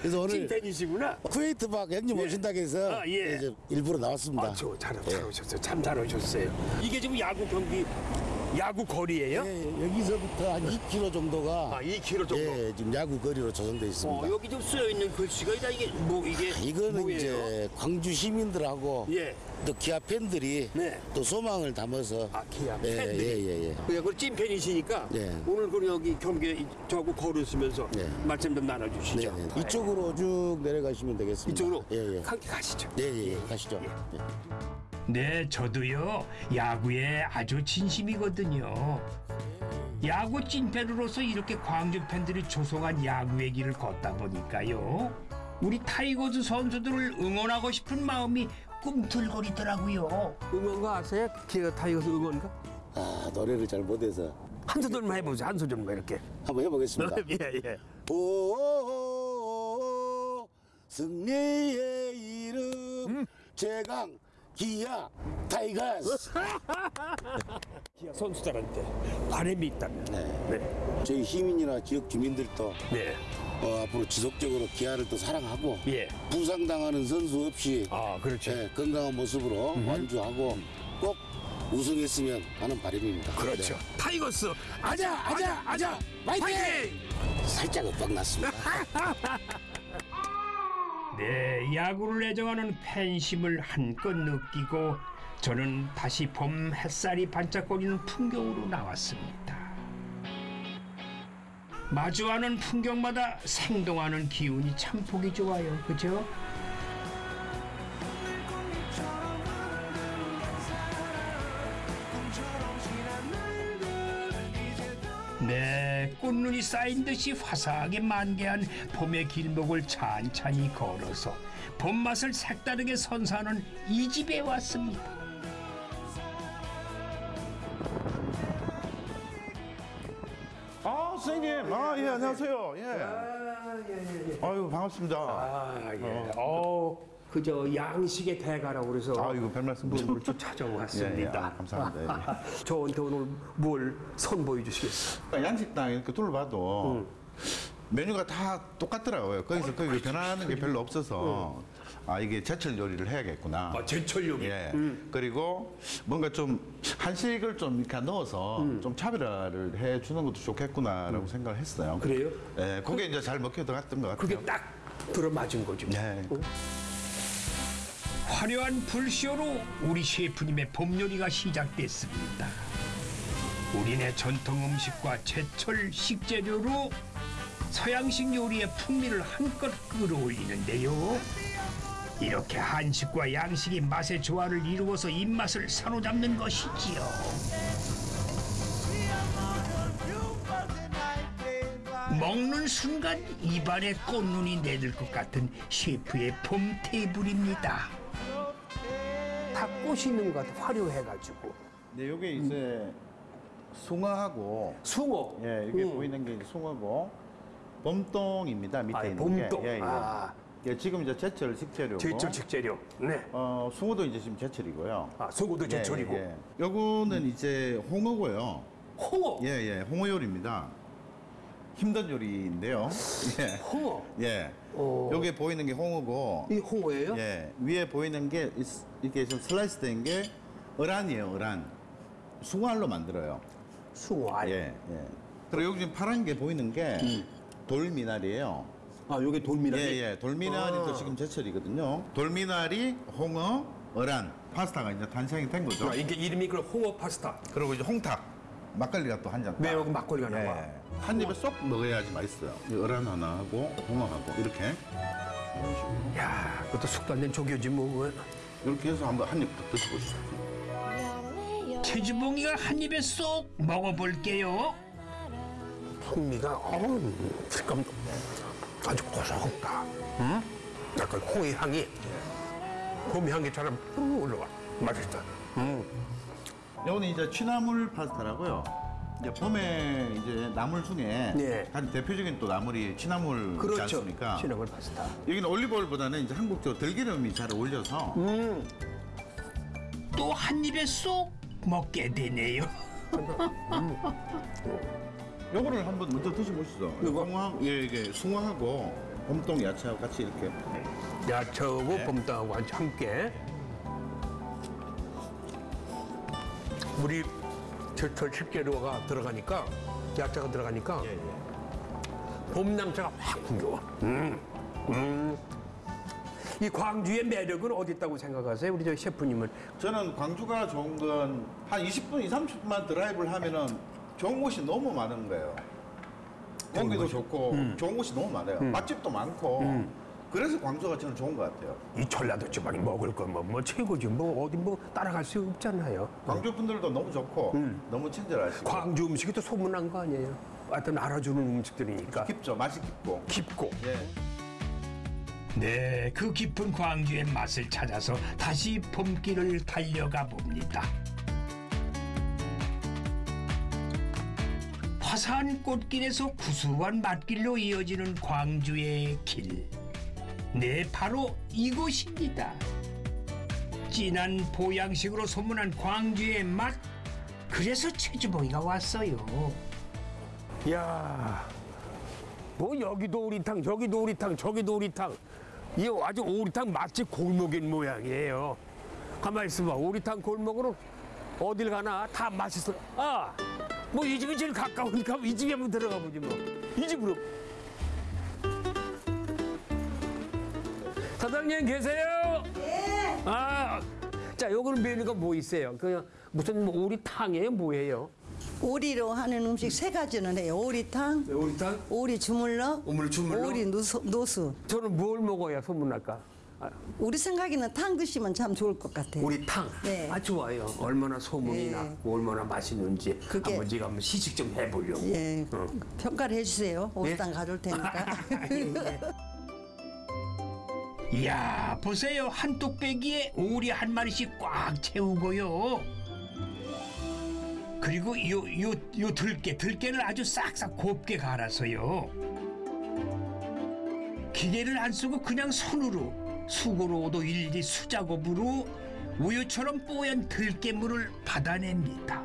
그래서 오늘 찐팬이시구나. 쿠웨이트 박 형님 오신다고 해서 아, 예. 일부러 나왔습니다. 아, 저 잘, 잘 오셨어요. 참 잘 오셨어요. 이게 지금 야구 경기 야구 거리예요? 예, 여기서부터 한 2km 정도가 아, 2km 정도. 예, 지금 야구 거리로 조성되어 있습니다. 어, 여기 좀 쓰여 있는 글씨가 이다 이게 뭐 이게 이거는 뭐예요? 이제 광주 시민들하고 예. 또 기아 팬들이 네. 또 소망을 담아서 아, 기아 예, 팬들이. 예, 예, 예. 그냥 그 찐팬이시니까 네. 오늘 그 여기 경기 저하고 걸으시면서 네. 말씀 좀 나눠 주시죠. 네, 네. 이쪽으로 쭉 내려가시면 되겠습니다. 이쪽으로 예, 예. 함께 가시죠. 예, 예, 예. 가시죠. 예. 네, 저도요. 야구에 아주 진심이거든요. 야구 찐팬으로서 이렇게 광주 팬들이 조성한 야구의 길을 걷다 보니까요. 우리 타이거즈 선수들을 응원하고 싶은 마음이 꿈틀거리더라고요. 응원가 아세요? 기아 타이거스 응원가? 아, 노래를 잘 못해서 한 소절만 해보세요. 한 소절만 이렇게. 한번 해보겠습니다. (laughs) 예, 예. 오, 승리의 이름 최강 기아 타이거스. (laughs) 기아 선수들한테 바람이 있다면. 네. 저희 시민이나 지역 주민들도 네. 어, 앞으로 지속적으로 기아를 또 사랑하고 예. 부상당하는 선수 없이 아, 그렇죠. 예, 건강한 모습으로 완주하고 꼭 우승했으면 하는 바람입니다. 그렇죠. 네. 타이거스 아자 아자 아자 화이팅! 살짝 엇박 났습니다. (laughs) 네, 야구를 애정하는 팬심을 한껏 느끼고 저는 다시 봄 햇살이 반짝거리는 풍경으로 나왔습니다. 마주하는 풍경마다 생동하는 기운이 참 보기 좋아요. 그죠? 네, 꽃눈이 쌓인 듯이 화사하게 만개한 봄의 길목을 찬찬히 걸어서 봄맛을 색다르게 선사하는 이 집에 왔습니다. 아, 선생님. 아, 예, 안녕하세요. 예. 아유, 반갑습니다. 아, 예. 어, 그저 양식의 대가라고 그래서 아, 이거 별 말씀 분을 좀 예, 예. 찾아왔습니다. 아, 감사합니다. 예. 저한테 오늘 뭘 선보여 주시겠어요? 그러니까 양식당 이렇게 둘러봐도 메뉴가 다 똑같더라고요. 거기서 거기 변하는 게 별로 없어서 아, 이게 제철 요리를 해야겠구나. 아, 제철 요리. 예. 그리고 뭔가 좀 한식을 좀 이렇게 넣어서 좀 차별화를 해 주는 것도 좋겠구나라고 생각을 했어요. 그래요? 예, 그게 이제 잘 먹혀 들어갔던 것 같아요. 그게 딱 들어맞은 거죠. 네. 화려한 불쇼로 우리 셰프님의 봄 요리가 시작됐습니다. 우리네 전통 음식과 제철 식재료로 서양식 요리의 풍미를 한껏 끌어올리는데요. 이렇게 한식과 양식이 맛의 조화를 이루어서 입맛을 사로잡는 것이지요. 먹는 순간 입안에 꽃눈이 내릴 것 같은 셰프의 봄 테이블입니다. 다 꽃이 있는 것 같아 화려해가지고 네, 요게 이제 숭어하고 숭어 예, 이게 음. 보이는 게 숭어고 봄동입니다. 밑에 아, 있는 봄동. 게. 예, 예. 아. 예, 지금 이제 제철 식재료고. 제철 식재료 네. 어, 숭어도 이제 지금 제철이고요. 아 숭어도 제철이고 예, 예. 요거는 이제 홍어고요. 홍어 예, 예. 홍어 요리입니다. 힘든 요리인데요. (laughs) 예. 홍어 예. 어. 요게 보이는 게 홍어고. 이 홍어예요? 예. 위에 보이는 게 이- 이렇게 좀 슬라이스 된 게 어란이에요, 어란. 숭어알로 만들어요. 숭어알 예, 예. 그리고 여기 지금 파란 게 보이는 게 돌미나리예요. 아 요게 돌미나리 예, 예. 돌미나리도 아. 지금 제철이거든요. 돌미나리, 홍어, 어란, 파스타가 이제 탄생이 된 거죠. 아, 이게 이름이 그 홍어 파스타 그리고 이제 홍탁, 막걸리가 또 한 잔. 네 여기 막걸리가 나와 예. 한 입에 쏙 먹어야지 맛있어요. 이 어란 하나 하고 홍어하고 이렇게 야 그것도 숙도 안 된 조교지 뭐 이렇게 해서 한번 한 입부터 드셔보시죠. 최주봉이가 한 입에 쏙 먹어볼게요. 풍미가 어우 식감 아주 고소하다 음? 약간 홍의 향이 봄 향기처럼 푸르 올라와 맛있다 음. 이거는 이제 취나물 파스타라고요. 이제 봄에 이제 나물 중에 네. 가장 대표적인 또 나물이 취나물이지 그렇죠 않습니까? 시나물 파스타 여기는 올리브오일보다는 이제 한국적으로 들기름이 잘 어울려서 음. 또 한 입에 쏙 먹게 되네요. 요거를 한번 먼저 드셔보시죠. 이거? 숭어, 예, 이게 숭어하고 봄동 야채하고 같이 이렇게 야채하고 네. 봄땅하고 함께 우리 제철 식재료가 들어가니까 야채가 들어가니까 예, 봄 냄새가 확 풍겨와. 음. 음. 이 광주의 매력은 어디 있다고 생각하세요? 우리 저 셰프님은 저는 광주가 좋은 건 한 20분, 20, 30분만 드라이브를 하면은 좋은 곳이 너무 많은 거예요. 공기도 좋고 좋은 곳이 너무 많아요. 맛집도 많고 그래서 광주가 저는 좋은 것 같아요. 이 전라도 지방이 먹을 거뭐 뭐 최고지 뭐 어디 뭐 따라갈 수 없잖아요. 광주 분들도 너무 좋고 너무 친절하시고 광주 음식이 또 소문난 거 아니에요? 하여튼 알아주는 음식들이니까 깊죠. 맛이 깊고. 깊고 예. 네, 그 깊은 광주의 맛을 찾아서 다시 봄길을 달려가 봅니다. 화사한 꽃길에서 구수한 맛길로 이어지는 광주의 길. 네, 바로 이곳입니다. 진한 보양식으로 소문난 광주의 맛. 그래서 최주봉이가 왔어요. 야, 뭐 여기도 오리탕, 저기도 오리탕, 저기도 오리탕. 이 아주 오리탕 맛집 골목인 모양이에요. 가만 있어봐, 오리탕 골목으로 어딜 가나 다 맛있어. 아, 뭐 이 집이 제일 가까우니까 이 집에 한번 들어가 보지 뭐. 이 집으로. 사장님 계세요? 네. 아, 자, 요거는 메뉴가 뭐 있어요? 그냥 무슨 뭐 오리탕이에요, 뭐예요? 오리로 하는 음식 세 가지는 해요. 오리탕, 오리탕? 오리 주물러, 오물 주물러? 오리 노수, 노수. 저는 뭘 먹어야 소문날까? 아, 우리 생각에는 탕 드시면 참 좋을 것 같아요. 오리탕. 네. 아 좋아요. 얼마나 소문이 네. 났고 얼마나 맛있는지 그게- 한번 제가 한번 시식 좀 해보려고. 예, 어. 평가를 해주세요. 오리탕 가져올 테니까. (laughs) 이야, 보세요. 한 뚝배기에 오리 한 마리씩 꽉 채우고요. 그리고 요, 요, 요 들깨, 들깨를 아주 싹싹 곱게 갈아서요. 기계를 안 쓰고 그냥 손으로, 수고로도 일일이 수작업으로 우유처럼 뽀얀 들깨물을 받아냅니다.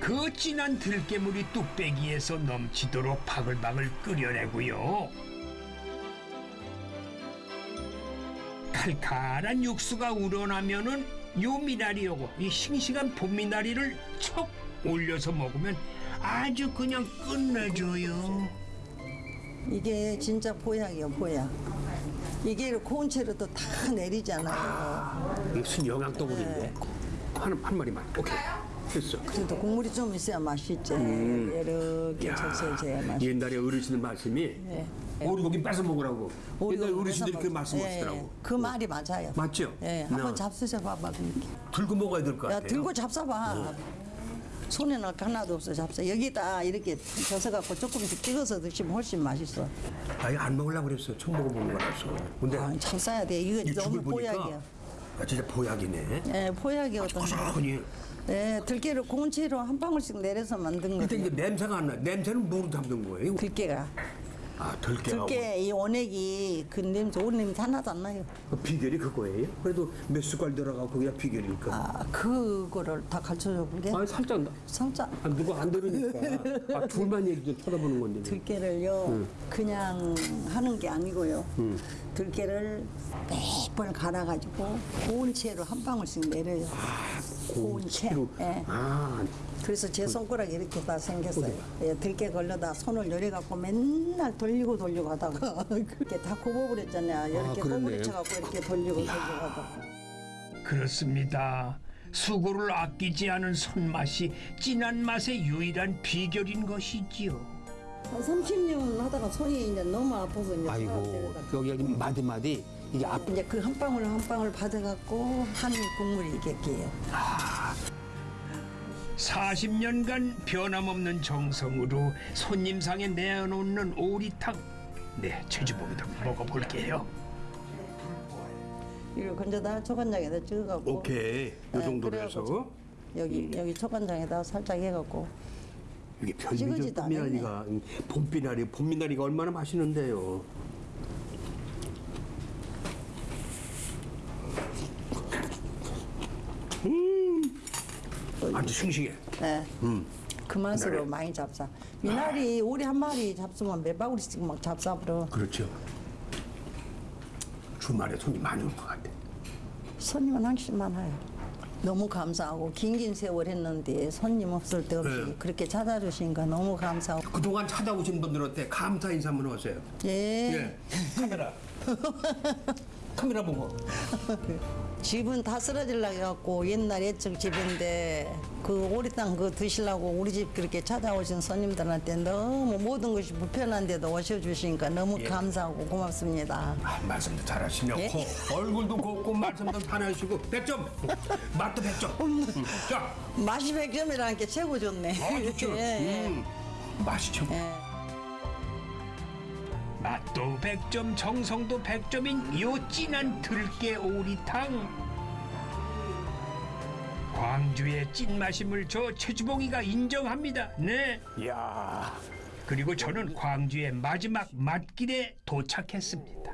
그 진한 들깨물이 뚝배기에서 넘치도록 바글바글 끓여내고요. 칼칼한 육수가 우러나면은 요 미나리 요거 이 싱싱한 봄미나리를 척 올려서 먹으면 아주 그냥 끝내줘요. 이게 진짜 보약이에요, 보약. 이게 고운 채로 또다 내리잖아요. 이게 무슨 영양덩어리인데? 한, 한 마리만. 오케이. 됐어. 그래도 국물이 좀 있어야 맛있지. 이렇게 젖어져야 맛있지. 옛날에 어르신들 말씀이 네. 오리고기 뺏어 먹으라고. 옛날 어르신들이 그 예, 말씀하시더라고. 예. 그 말이 맞아요. 맞죠? 예, 나 한번 잡수셔 봐봐. 그렇게. 들고 먹어야 될것 야, 같아요. 들고 잡숴봐. 손에 넣을 거 하나도 없어 잡숴. 여기다 이렇게 젖어갖고 조금씩 찍어서 드시면 훨씬 맛있어. 아니 안 먹으려고 그랬어. 처음 먹어보는 거라서. 근데 아, 잡숴야 돼. 이거 이 너무 보약이야. 아, 진짜 보약이네. 예, 보약이 어떤 고소하니. 예, 들깨를 고운 채로 한 방울씩 내려서 만든 근데 거예요. 이제 냄새가 안 나. 냄새는 뭐로 잡는 거예요? 들깨가. 아 들깨하고. 들깨 이 원액이 그 냄새, 오리 냄새 하나도 안 나요. 그 비결이 그거예요? 그래도 몇 숟갈 들어가고 그게 비결일까? 아, 그거를 다 가르쳐줘 볼게. 아 살짝 나- 살짝 아, 누가 안 들으니까 아, 둘만 얘기 좀 쳐다보는 건데. 들깨를요 그냥 하는 게 아니고요 들깨를 몇 번 갈아가지고 고운 채로 한 방울씩 내려요 고운 채. 예. 아, 그래서 제 손가락이 이렇게 다 생겼어요 예, 들깨 걸려다 손을 요래갖고 맨날 돌 리고 돌리고 하다가 (laughs) 그렇게 다 굽어버렸잖아요 이렇게 그러네. 꼬부리쳐갖고 이렇게 돌리고 돌리고 하다가 그렇습니다. 수고를 아끼지 않은 손맛이 진한 맛의 유일한 비결인 것이지요. 한 30년 하다가 손이 이제 너무 아파서 이제 아이고 여기 여기 마디 마디 이게 앞 이제 그 한 방울 한 방울 받아갖고 한 국물이 이렇게요. 40년간 변함없는 정성으로 손님상에 내어놓는 오리탕. 네, 최주봉이도 먹어볼게요. 이걸 건져다 초간장에다 찍어갖고 오케이 요 네, 정도로 그래갖고 해서 여기 여기 초간장에다 살짝 해갖고 이게 별미죠 봄미나리가 봄비나리 봄미나리가 얼마나 맛있는데요. 음, 아주 싱싱해. 네. 음. 그 맛으로 많이 잡사. 미나리 오리 한 마리 잡수면 몇 바구리씩 막 잡사버려. 그렇죠. 주말에 손님 많이 올 것 같아. 손님은 한씩 많아요. 너무 감사하고 긴긴 세월 했는데 손님 없을 때 없이 네. 그렇게 찾아주시니까 너무 감사하고 그동안 찾아오신 분들한테 감사 인사 한번 하세요. 예. 예. 카메라. (laughs) 카메라 보고. 집은 다 쓰러질라 해갖고 옛날 옛적 집인데 그 오리땅 그거 드시려고 우리 집 그렇게 찾아오신 손님들한테 너무 모든 것이 불편한데도 오셔주시니까 너무 감사하고 고맙습니다. 아, 말씀도 잘하시네요. 예? 고, 얼굴도 곱고 말씀도 잘하시고 100점. 맛도 100점. 음. 자, 맛이 백점이라는 게 최고 좋네. 아, 좋죠. 예, (laughs) 예. 음. 맛있죠. 예. 맛도 100점, 정성도 100점인 요 진한 들깨 오리탕. 광주의 찐맛임을 저 최주봉이가 인정합니다. 네. 이야. 그리고 저는 광주의 마지막 맛길에 도착했습니다.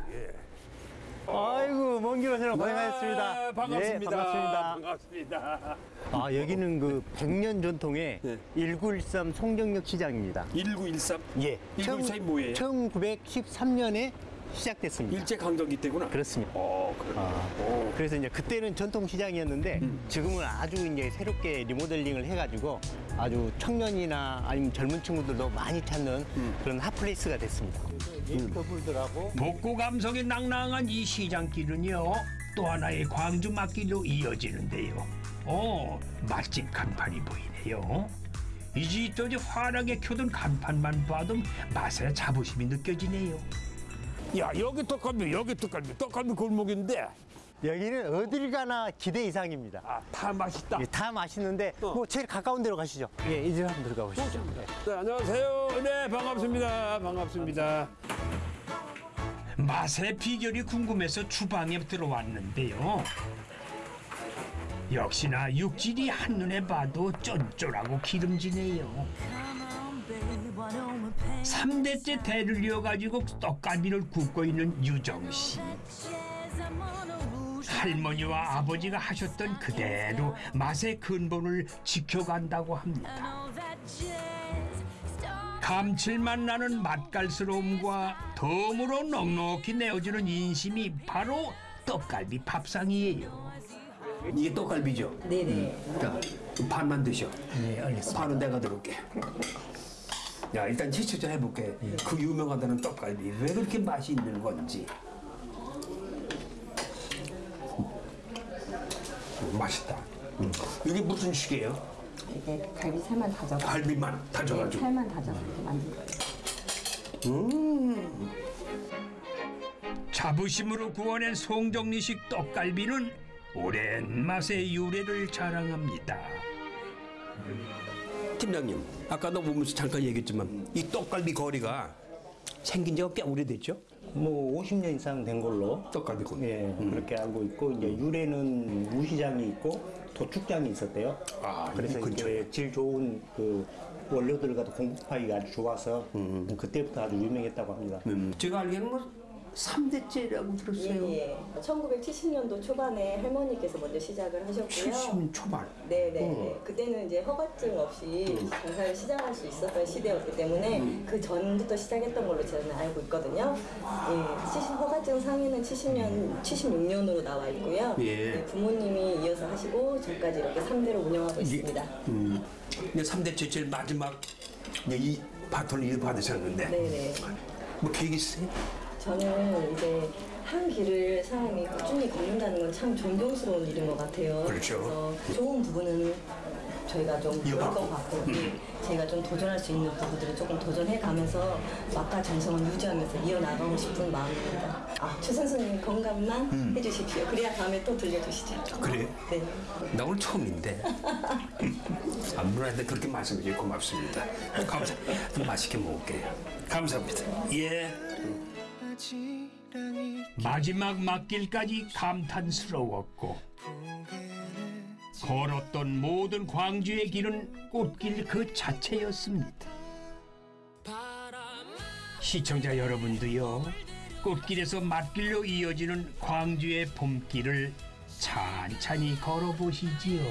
아이고 먼 길 오시느라 고생하셨습니다. 아, 반갑습니다. 예, 반갑습니다. 반갑습니다. 아 여기는 그 100년 전통의 네. 1913 송정역 시장입니다. 1913. 예. 1913이 뭐예요? 1913년에 시작됐습니다. 일제 강점기 때구나. 그렇습니다. 어, 그래. 아, 그래서 이제 그때는 전통 시장이었는데 지금은 아주 이제 새롭게 리모델링을 해가지고 아주 청년이나 아니면 젊은 친구들도 많이 찾는 그런 hot place가 됐습니다. 커플들하고 복고 감성이 낭낭한 이 시장길은요 또 하나의 광주 맛길로 이어지는데요. 어 맛집 간판이 보이네요. 이지 저지 환하게 켜둔 간판만 봐도 맛의 자부심이 느껴지네요. 야, 여기 떡갈비, 여기 떡갈비. 떡갈비 골목인데 여기는 어딜 가나 기대 이상입니다. 아, 다 맛있다. 예, 다 맛있는데 뭐 제일 가까운 데로 가시죠. 예, 이제로 한번 들어가 보시죠. 네, 안녕하세요. 네, 반갑습니다. 반갑습니다. 맛의 비결이 궁금해서 주방에 들어왔는데요. 역시나 육질이 한눈에 봐도 쫀쫀하고 기름지네요. 삼대째 대를 이어가지고 떡갈비를 굽고 있는 유정 씨. 할머니와 아버지가 하셨던 그대로 맛의 근본을 지켜간다고 합니다. 감칠맛 나는 맛깔스러움과 덤으로 넉넉히 내어주는 인심이 바로 떡갈비 밥상이에요. 이게 떡갈비죠? 네네. 자, 반만 드셔. 네, 알겠습니다. 반은 내가 들을게. 야 일단 제출전 해볼게. 예. 그 유명하다는 떡갈비 왜 그렇게 맛이 있는 건지. 음, 맛있다. 음. 이게 무슨 식이에요? 이게 갈비 살만 다져. 갈비만 네, 다져가지고. 살만 다져서 만든 거예요. 음. 자부심으로 구워낸 송정리식 떡갈비는 오랜 맛의 유래를 자랑합니다. 음. 팀장님, 아까도 보면서 잠깐 얘기했지만 이 떡갈비 거리가 생긴 지가 꽤 오래됐죠? 뭐 50년 이상 된 걸로 떡갈비 거리. 예, 그렇게 알고 있고 이제 유래는 우시장이 있고 도축장이 있었대요. 아, 그래서 이. 이제 질 좋은 그 원료들과 공급하기가 아주 좋아서 그때부터 아주 유명했다고 합니다. 제가 알기로는 뭐 3대째라고 들었어요. 예, 예. 1970년도 초반에 할머니께서 먼저 시작을 하셨고요. 70 초반. 네네. 어. 그때는 이제 허가증 없이 장사를 시작할 수 있었던 시대였기 때문에 음. 그 전부터 시작했던 걸로 저는 알고 있거든요. 예, 70 허가증 상에는 70년, 76년으로 나와 있고요. 예. 네, 부모님이 이어서 하시고 지금까지 이렇게 3대로 운영하고 있습니다. 음. 근데 3대째 제일 마지막 이 바톤을 이어받으셨는데 네네. 뭐 계획 있으세요? 저는 이제 한 길을 사람이 꾸준히 걷는다는 건 참 존경스러운 일인 것 같아요. 그렇죠. 래서 좋은 부분은 저희가 좀 이어받고. 것 같고 예, 제가 좀 도전할 수 있는 부분들을 조금 도전해가면서 맛과 정성을 유지하면서 이어나가고 싶은 마음입니다. 아, 최 선생님 건강만 음. 해주십시오. 그래야 다음에 또 들려주시죠. 그래요? 네. 나 오늘 처음인데 안무한테 그렇게 말씀해 주셔서 고맙습니다. 감사. 좀 맛있게 먹을게요. 감사합니다. 예. 마지막 막길까지 감탄스러웠고 걸었던 모든 광주의 길은 꽃길 그 자체였습니다. 시청자 여러분도요 꽃길에서 맛길로 이어지는 광주의 봄길을 찬찬히 걸어보시지요.